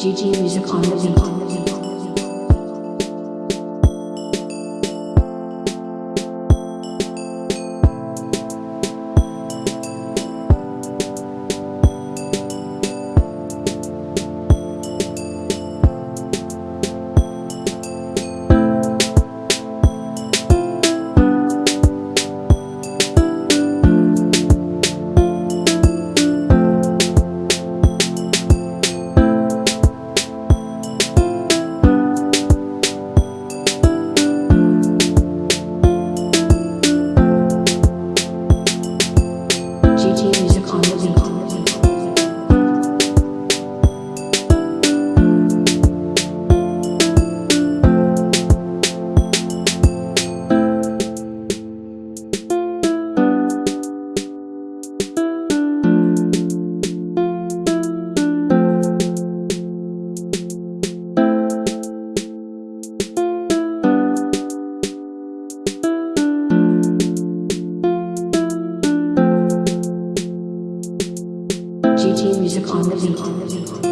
GG Music on the Music on the beat.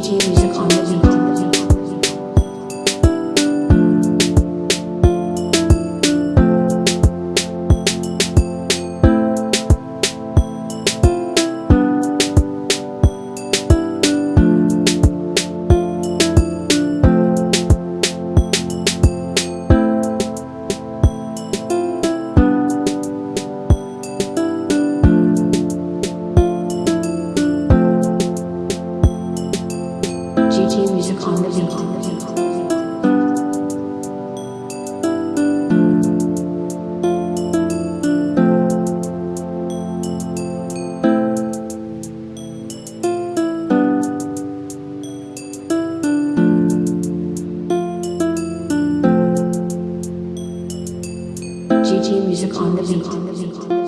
GG music on the music on the beat. GG music on the beat.